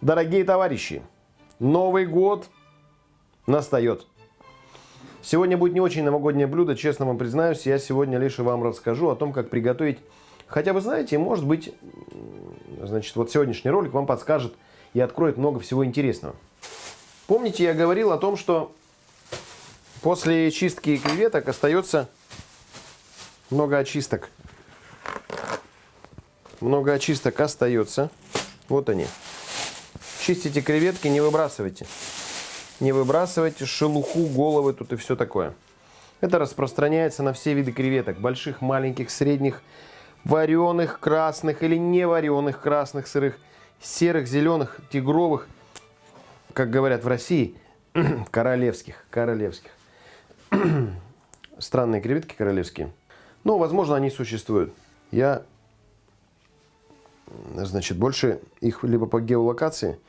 Дорогие товарищи, Новый год настает. Сегодня будет не очень новогоднее блюдо, честно вам признаюсь. Я сегодня лишь вам расскажу о том, как приготовить. Хотя вы знаете, может быть, значит, вот сегодняшний ролик вам подскажет и откроет много всего интересного. Помните, я говорил о том, что после чистки креветок остается много очисток. Много очисток остается. Вот они. Чистите креветки, не выбрасывайте. Не выбрасывайте шелуху, головы тут и все такое. Это распространяется на все виды креветок. Больших, маленьких, средних, вареных, красных или не вареных, красных, сырых, серых, зеленых, тигровых. Как говорят в России, королевских. Королевских. Странные креветки королевские. Но, возможно, они существуют. Я, значит, больше их либо по геолокации –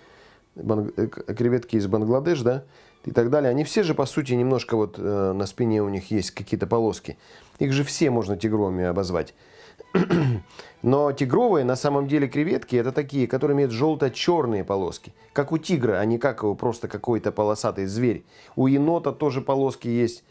креветки из Бангладеш, да, и так далее, они все же, по сути, немножко вот э, на спине у них есть какие-то полоски. Их же все можно тигровыми обозвать. Но тигровые, на самом деле, креветки, это такие, которые имеют желто-черные полоски. Как у тигра, а не как просто какой-то полосатый зверь. У енота тоже полоски есть.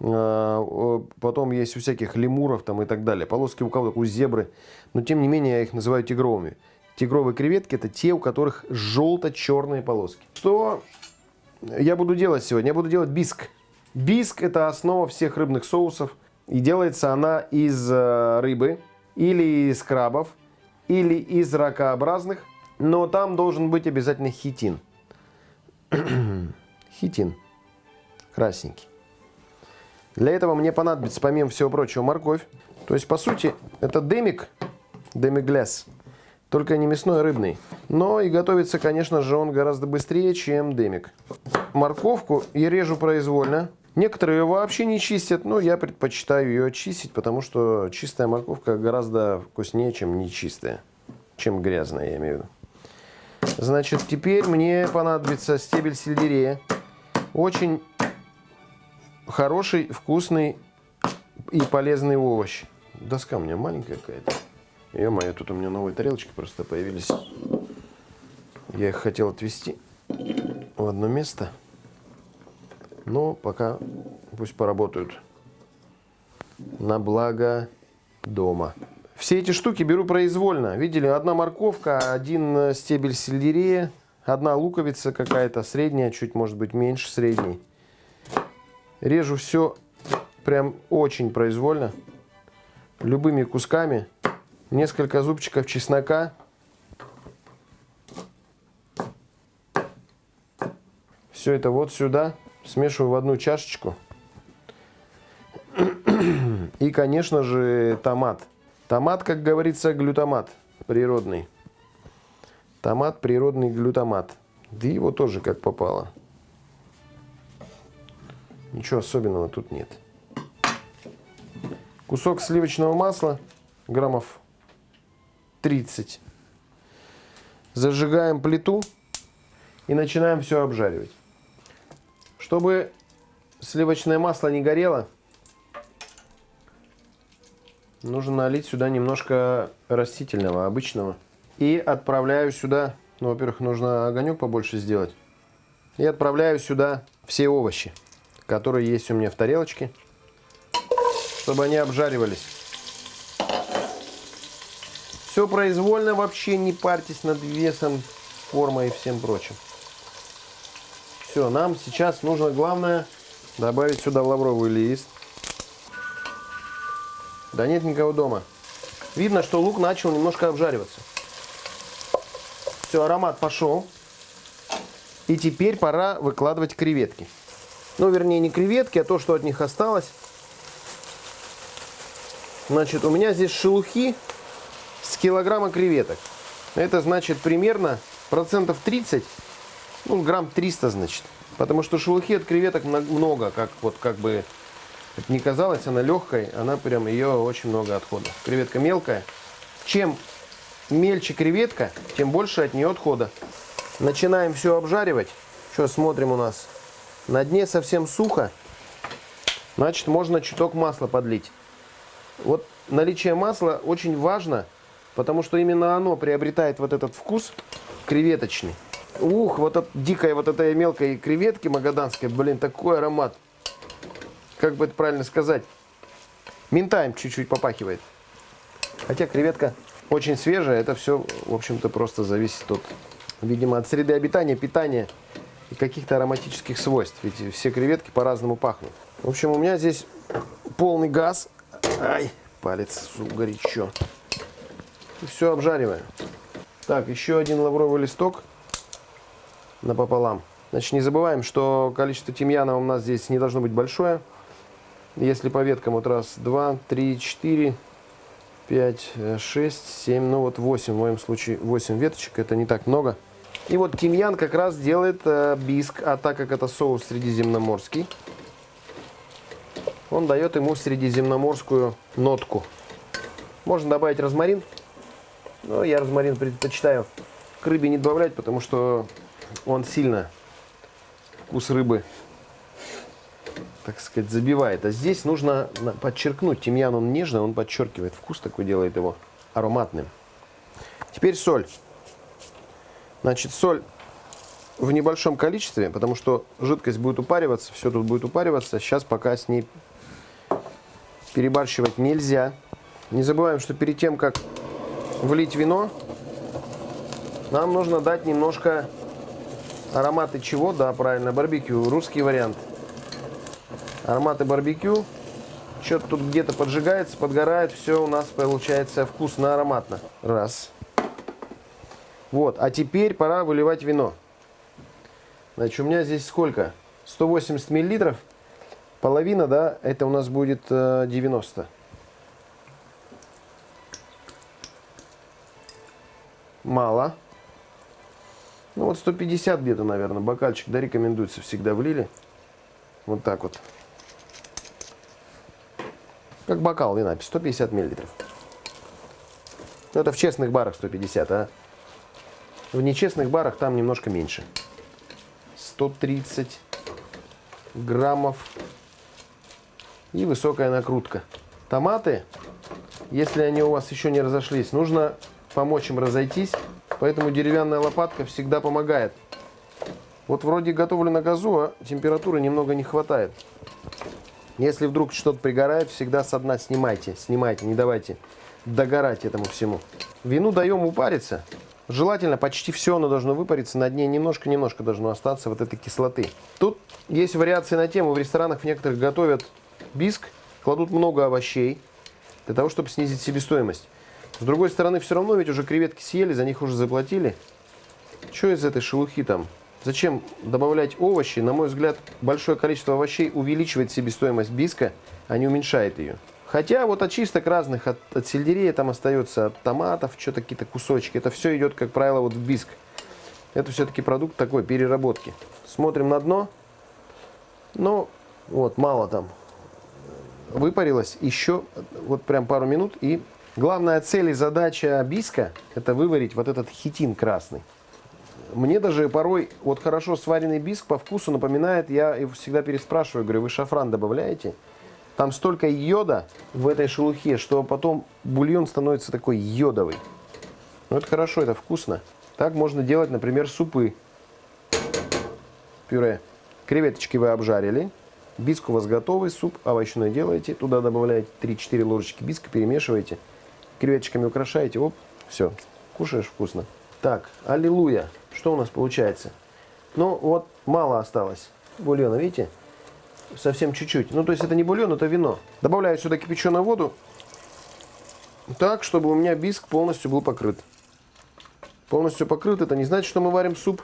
Э, потом есть у всяких лемуров там и так далее. Полоски у кого-то, у зебры. Но, тем не менее, я их называю тигровыми. Тигровые креветки – это те, у которых желто-черные полоски. Что я буду делать сегодня? Я буду делать биск. Биск – это основа всех рыбных соусов. И делается она из э, рыбы, или из крабов, или из ракообразных. Но там должен быть обязательно хитин. хитин. Красненький. Для этого мне понадобится, помимо всего прочего, морковь. То есть, по сути, это демик, демигляс. Только не мясной, а рыбный. Но и готовится, конечно же, он гораздо быстрее, чем демик. Морковку я режу произвольно. Некоторые ее вообще не чистят, но я предпочитаю ее чистить, потому что чистая морковка гораздо вкуснее, чем нечистая. Чем грязная, я имею в виду. Значит, теперь мне понадобится стебель сельдерея. Очень хороший, вкусный и полезный овощ. Доска у меня маленькая какая-то. Ё-моё, тут у меня новые тарелочки просто появились. Я их хотел отвезти в одно место. Но пока пусть поработают на благо дома. Все эти штуки беру произвольно. Видели, одна морковка, один стебель сельдерея, одна луковица какая-то средняя, чуть может быть меньше средней. Режу все прям очень произвольно, любыми кусками несколько зубчиков чеснока. Все это вот сюда смешиваю в одну чашечку. И, конечно же, томат. Томат, как говорится, глютамат природный. Томат, природный глютамат. Да его тоже как попало. Ничего особенного тут нет. Кусок сливочного масла, граммов 30. Зажигаем плиту и начинаем все обжаривать. Чтобы сливочное масло не горело, нужно налить сюда немножко растительного, обычного. И отправляю сюда, ну, во-первых, нужно огонек побольше сделать. И отправляю сюда все овощи, которые есть у меня в тарелочке, чтобы они обжаривались. Все произвольно, вообще не парьтесь над весом, формой и всем прочим. Все, нам сейчас нужно главное добавить сюда лавровый лист. Да нет никого дома. Видно, что лук начал немножко обжариваться. Все, аромат пошел. И теперь пора выкладывать креветки. Ну, вернее, не креветки, а то, что от них осталось. Значит, у меня здесь шелухи с килограмма креветок. Это значит примерно процентов 30, ну грамм 300 значит. Потому что шелухи от креветок много, как вот как бы не казалось, она легкая, она прям ее очень много отхода. Креветка мелкая. Чем мельче креветка, тем больше от нее отхода. Начинаем все обжаривать. Что смотрим у нас? На дне совсем сухо. Значит, можно чуток масла подлить. Вот наличие масла очень важно Потому что именно оно приобретает вот этот вкус креветочный. Ух, вот от дикой вот этой мелкой креветки магаданской, блин, такой аромат. Как бы это правильно сказать? Ментаем чуть-чуть попахивает. Хотя креветка очень свежая, это все, в общем-то, просто зависит от, видимо, от среды обитания, питания и каких-то ароматических свойств. Ведь все креветки по-разному пахнут. В общем, у меня здесь полный газ. Ай, палец горячо. И все обжариваю. Так, еще один лавровый листок напополам. Значит, не забываем, что количество тимьяна у нас здесь не должно быть большое. Если по веткам, вот раз, два, три, четыре, пять, шесть, семь, ну вот восемь, в моем случае восемь веточек, это не так много. И вот тимьян как раз делает э, биск, а так как это соус средиземноморский, он дает ему средиземноморскую нотку. Можно добавить розмарин, но я розмарин предпочитаю к рыбе не добавлять, потому что он сильно вкус рыбы, так сказать, забивает. А здесь нужно подчеркнуть. Тимьян, он нежный, он подчеркивает вкус, такой делает его ароматным. Теперь соль. Значит, соль в небольшом количестве, потому что жидкость будет упариваться, все тут будет упариваться. Сейчас пока с ней перебарщивать нельзя. Не забываем, что перед тем, как влить вино, нам нужно дать немножко ароматы чего? Да, правильно, барбекю. Русский вариант. Ароматы барбекю. Что-то тут где-то поджигается, подгорает. Все у нас получается вкусно, ароматно. Раз. Вот, а теперь пора выливать вино. Значит, у меня здесь сколько? 180 миллилитров. Половина, да, это у нас будет 90. Мало. Ну вот 150 где-то, наверное, бокальчик, да, рекомендуется всегда влили. Вот так вот. Как бокал вина, 150 миллилитров. Ну, это в честных барах 150, а в нечестных барах там немножко меньше. 130 граммов и высокая накрутка. Томаты, если они у вас еще не разошлись, нужно помочь им разойтись Поэтому деревянная лопатка всегда помогает. Вот вроде готовлю на газу, а температуры немного не хватает. Если вдруг что-то пригорает, всегда со дна снимайте. Снимайте, не давайте догорать этому всему. Вину даем упариться. Желательно почти все оно должно выпариться, на дне немножко-немножко должно остаться вот этой кислоты. Тут есть вариации на тему, в ресторанах в некоторых готовят биск, кладут много овощей, для того, чтобы снизить себестоимость. С другой стороны, все равно ведь уже креветки съели, за них уже заплатили. Что из этой шелухи там? Зачем добавлять овощи? На мой взгляд, большое количество овощей увеличивает себестоимость биска, а не уменьшает ее. Хотя вот очисток разных от, от сельдерея там остается, от томатов, что-то какие-то кусочки. Это все идет, как правило, вот в биск. Это все-таки продукт такой переработки. Смотрим на дно. Ну, вот, мало там выпарилось. Еще вот прям пару минут и Главная цель и задача биска – это выварить вот этот хитин красный. Мне даже порой вот хорошо сваренный биск по вкусу напоминает, я всегда переспрашиваю, говорю, вы шафран добавляете? Там столько йода в этой шелухе, что потом бульон становится такой йодовый. Ну это хорошо, это вкусно. Так можно делать, например, супы. Пюре. Креветочки вы обжарили. Биск у вас готовый, суп овощной делаете. Туда добавляете 3-4 ложечки биска, перемешиваете креветочками украшаете, оп, все, кушаешь вкусно. Так, аллилуйя. Что у нас получается? Ну, вот мало осталось бульона, видите? Совсем чуть-чуть. Ну, то есть это не бульон, это вино. Добавляю сюда кипяченую воду. Так, чтобы у меня биск полностью был покрыт. Полностью покрыт, это не значит, что мы варим суп.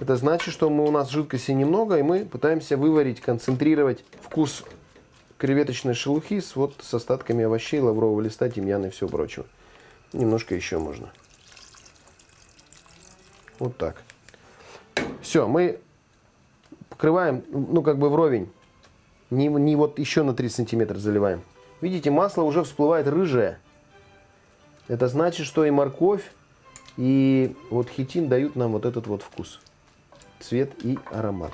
Это значит, что мы, у нас жидкости немного, и мы пытаемся выварить, концентрировать вкус креветочной шелухи с, вот, с остатками овощей, лаврового листа, тимьяна и всего прочего. Немножко еще можно. Вот так. Все, мы покрываем, ну, как бы вровень. Не, не вот еще на 3 сантиметра заливаем. Видите, масло уже всплывает рыжее. Это значит, что и морковь, и вот хитин дают нам вот этот вот вкус. Цвет и аромат.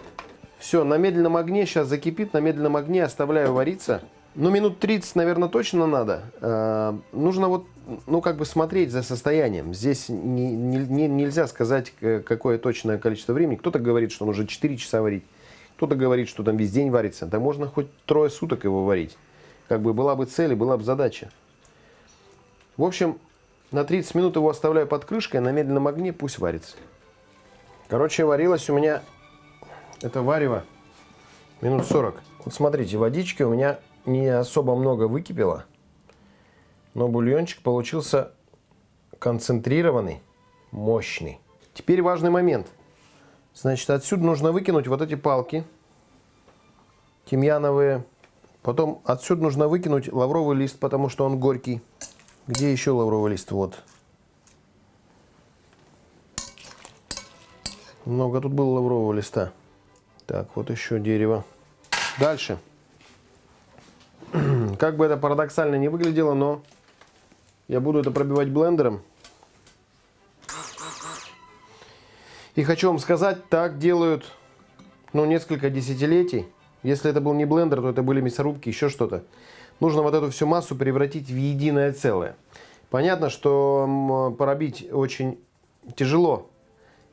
Все, на медленном огне сейчас закипит, на медленном огне оставляю вариться. Ну, минут 30, наверное, точно надо. Э, нужно вот, ну, как бы смотреть за состоянием. Здесь не, не, нельзя сказать, какое точное количество времени. Кто-то говорит, что нужно 4 часа варить. Кто-то говорит, что там весь день варится. Да можно хоть трое суток его варить. Как бы была бы цель и была бы задача. В общем, на 30 минут его оставляю под крышкой, на медленном огне пусть варится. Короче, варилось у меня это варево минут 40. Вот смотрите, водички у меня не особо много выкипело, но бульончик получился концентрированный, мощный. Теперь важный момент. Значит, отсюда нужно выкинуть вот эти палки тимьяновые. Потом отсюда нужно выкинуть лавровый лист, потому что он горький. Где еще лавровый лист? Вот. Много тут было лаврового листа. Так, вот еще дерево. Дальше. Как бы это парадоксально не выглядело, но я буду это пробивать блендером. И хочу вам сказать, так делают ну, несколько десятилетий. Если это был не блендер, то это были мясорубки, еще что-то. Нужно вот эту всю массу превратить в единое целое. Понятно, что пробить очень тяжело.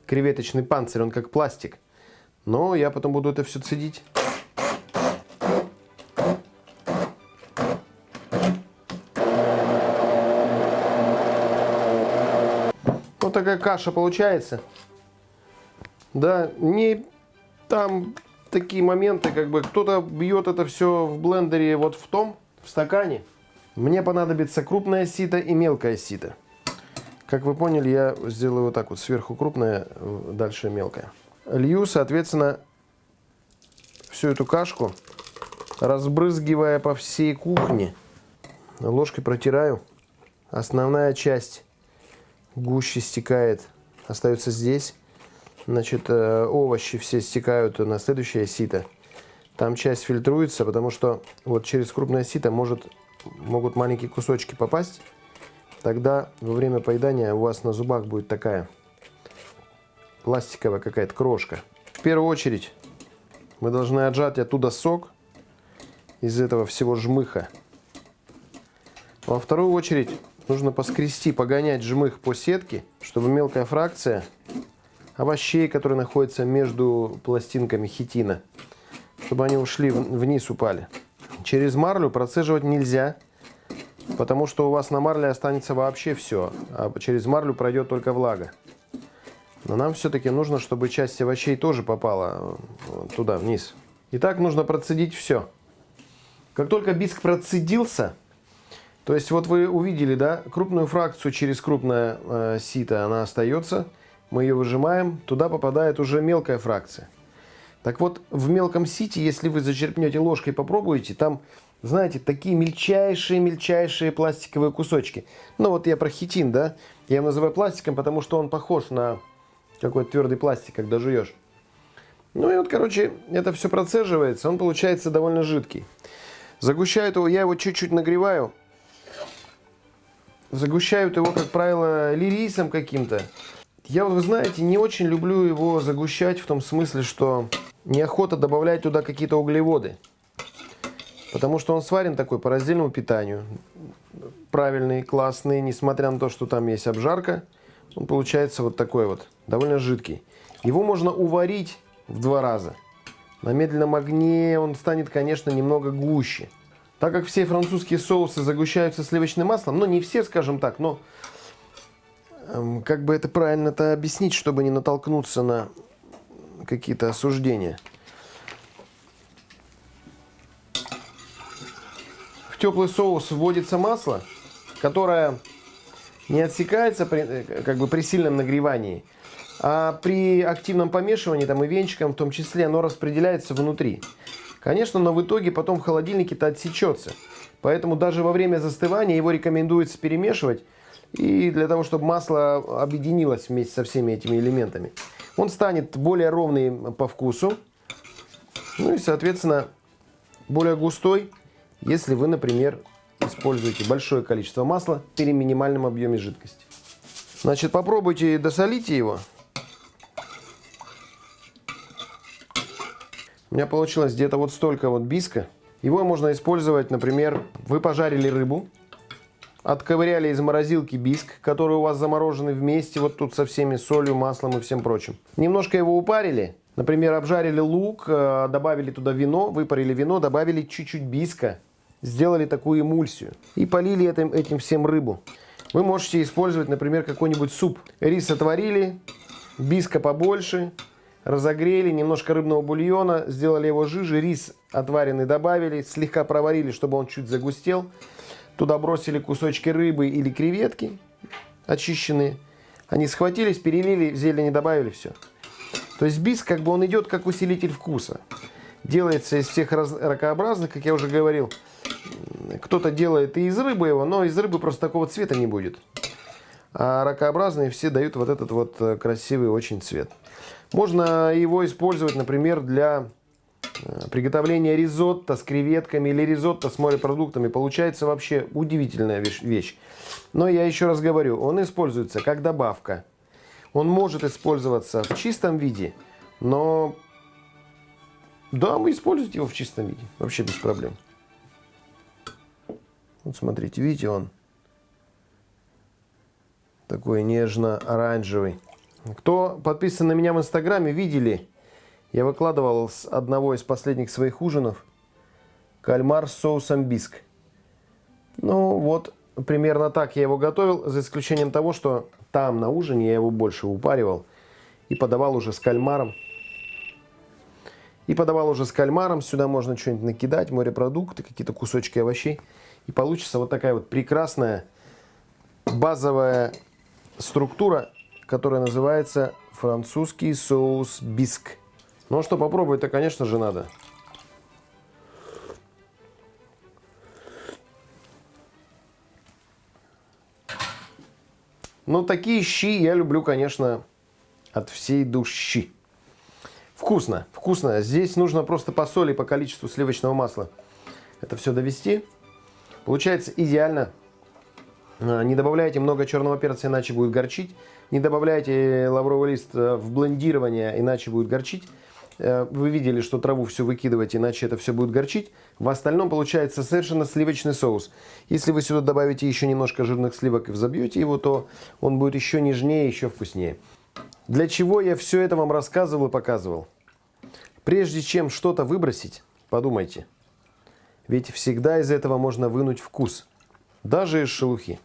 Креветочный панцирь, он как пластик. Но я потом буду это все цедить. Вот такая каша получается. Да, не там такие моменты, как бы кто-то бьет это все в блендере вот в том, в стакане. Мне понадобится крупная сито и мелкая сито. Как вы поняли, я сделаю вот так вот, сверху крупная, дальше мелкая. Лью, соответственно, всю эту кашку, разбрызгивая по всей кухне. Ложкой протираю. Основная часть гуще стекает, остается здесь. Значит, э, овощи все стекают на следующее сито. Там часть фильтруется, потому что вот через крупное сито может, могут маленькие кусочки попасть. Тогда во время поедания у вас на зубах будет такая пластиковая какая-то крошка. В первую очередь мы должны отжать оттуда сок из этого всего жмыха. Во вторую очередь нужно поскрести, погонять жмых по сетке, чтобы мелкая фракция овощей, которые находятся между пластинками хитина, чтобы они ушли вниз, упали. Через марлю процеживать нельзя, потому что у вас на марле останется вообще все, а через марлю пройдет только влага. Но нам все-таки нужно, чтобы часть овощей тоже попала э, туда, вниз. Итак, нужно процедить все. Как только биск процедился, то есть вот вы увидели, да, крупную фракцию через крупное э, сито, она остается – мы ее выжимаем, туда попадает уже мелкая фракция. Так вот, в мелком сите, если вы зачерпнете ложкой попробуете, там, знаете, такие мельчайшие-мельчайшие пластиковые кусочки. Ну вот я про хитин, да, я его называю пластиком, потому что он похож на какой-то твердый пластик, когда жуешь. Ну и вот, короче, это все процеживается, он получается довольно жидкий. Загущаю его, я его чуть-чуть нагреваю. Загущают его, как правило, лирисом каким-то. Я, вы знаете, не очень люблю его загущать в том смысле, что неохота добавлять туда какие-то углеводы. Потому что он сварен такой по раздельному питанию. Правильный, классный, несмотря на то, что там есть обжарка. Он получается вот такой вот, довольно жидкий. Его можно уварить в два раза. На медленном огне он станет, конечно, немного гуще. Так как все французские соусы загущаются сливочным маслом, ну не все, скажем так, но Эм, как бы это правильно-то объяснить, чтобы не натолкнуться на какие-то осуждения. В теплый соус вводится масло, которое не отсекается при, э, как бы при сильном нагревании, а при активном помешивании, там и венчиком в том числе, оно распределяется внутри. Конечно, но в итоге потом в холодильнике-то отсечется. Поэтому даже во время застывания его рекомендуется перемешивать и для того, чтобы масло объединилось вместе со всеми этими элементами. Он станет более ровный по вкусу. Ну и, соответственно, более густой, если вы, например, используете большое количество масла при минимальном объеме жидкости. Значит, попробуйте досолите его. У меня получилось где-то вот столько вот биска. Его можно использовать, например, вы пожарили рыбу, отковыряли из морозилки биск, который у вас замороженный вместе, вот тут со всеми солью, маслом и всем прочим. Немножко его упарили, например, обжарили лук, э, добавили туда вино, выпарили вино, добавили чуть-чуть биска, сделали такую эмульсию и полили этим, этим всем рыбу. Вы можете использовать, например, какой-нибудь суп. Рис отварили, биска побольше, разогрели, немножко рыбного бульона, сделали его жиже, рис отваренный добавили, слегка проварили, чтобы он чуть загустел. Туда бросили кусочки рыбы или креветки очищенные. Они схватились, перелили, зелени добавили, все. То есть биск, как бы он идет как усилитель вкуса. Делается из всех ракообразных, как я уже говорил. Кто-то делает и из рыбы его, но из рыбы просто такого цвета не будет. А ракообразные все дают вот этот вот э, красивый очень цвет. Можно его использовать, например, для э, приготовления ризотто с креветками или ризотто с морепродуктами. Получается вообще удивительная вещь. Но я еще раз говорю, он используется как добавка. Он может использоваться в чистом виде, но да, вы используете его в чистом виде, вообще без проблем. Вот смотрите, видите, он такой нежно-оранжевый. Кто подписан на меня в Инстаграме, видели, я выкладывал с одного из последних своих ужинов кальмар с соусом биск. Ну вот, примерно так я его готовил, за исключением того, что там на ужине я его больше упаривал и подавал уже с кальмаром. И подавал уже с кальмаром, сюда можно что-нибудь накидать, морепродукты, какие-то кусочки овощей. И получится вот такая вот прекрасная базовая структура, которая называется французский соус биск. Ну а что, попробовать-то, конечно же, надо. Ну, такие щи я люблю, конечно, от всей души. Вкусно, вкусно. Здесь нужно просто по соли, по количеству сливочного масла это все довести. Получается идеально. А, не добавляйте много черного перца, иначе будет горчить. Не добавляйте лавровый лист э, в блендирование, иначе будет горчить. Э, вы видели, что траву все выкидываете, иначе это все будет горчить. В остальном получается совершенно сливочный соус. Если вы сюда добавите еще немножко жирных сливок и взобьете его, то он будет еще нежнее, еще вкуснее. Для чего я все это вам рассказывал и показывал? Прежде чем что-то выбросить, подумайте. Ведь всегда из этого можно вынуть вкус, даже из шелухи.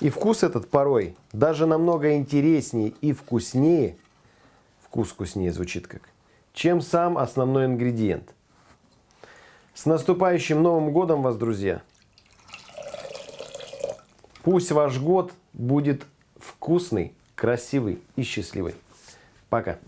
И вкус этот порой даже намного интереснее и вкуснее, вкус вкуснее звучит как, чем сам основной ингредиент. С наступающим Новым Годом вас, друзья! Пусть ваш год будет вкусный, красивый и счастливый. Пока!